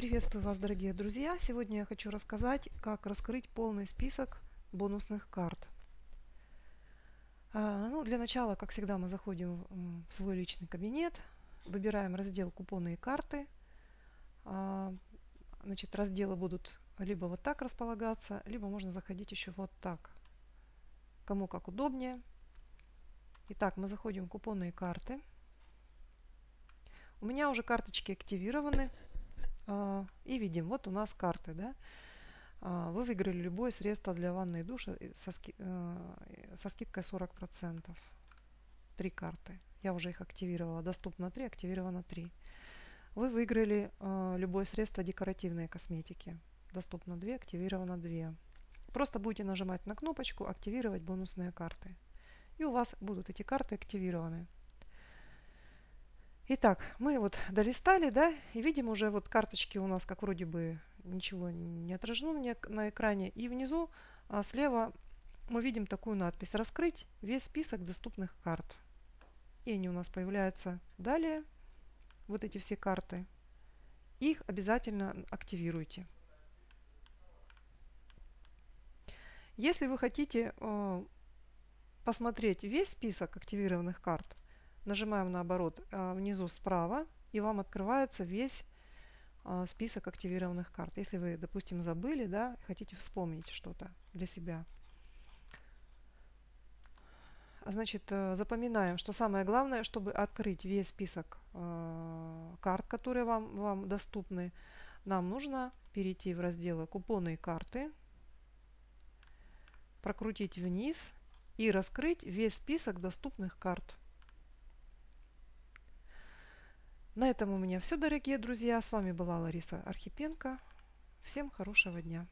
Приветствую вас, дорогие друзья! Сегодня я хочу рассказать, как раскрыть полный список бонусных карт. А, ну, для начала, как всегда, мы заходим в свой личный кабинет, выбираем раздел «Купоны и карты». А, значит, разделы будут либо вот так располагаться, либо можно заходить еще вот так. Кому как удобнее. Итак, мы заходим в «Купоны и карты». У меня уже карточки активированы. А, и видим, вот у нас карты. Да? А, вы выиграли любое средство для ванной и душа со, ски, э, со скидкой 40%. Три карты. Я уже их активировала. Доступно 3, активировано 3. Вы выиграли э, любое средство декоративной косметики. Доступно 2, активировано 2. Просто будете нажимать на кнопочку «Активировать бонусные карты». И у вас будут эти карты активированы. Итак, мы вот долистали, да, и видим уже вот карточки у нас как вроде бы ничего не отражено на экране. И внизу а слева мы видим такую надпись «Раскрыть весь список доступных карт». И они у нас появляются далее, вот эти все карты. Их обязательно активируйте. Если вы хотите э, посмотреть весь список активированных карт, Нажимаем наоборот э, внизу справа, и вам открывается весь э, список активированных карт. Если вы, допустим, забыли, да, хотите вспомнить что-то для себя. Значит, э, запоминаем, что самое главное, чтобы открыть весь список карт, которые вам, вам доступны, нам нужно перейти в разделы «Купоны и карты», прокрутить вниз и раскрыть весь список доступных карт. На этом у меня все, дорогие друзья. С вами была Лариса Архипенко. Всем хорошего дня.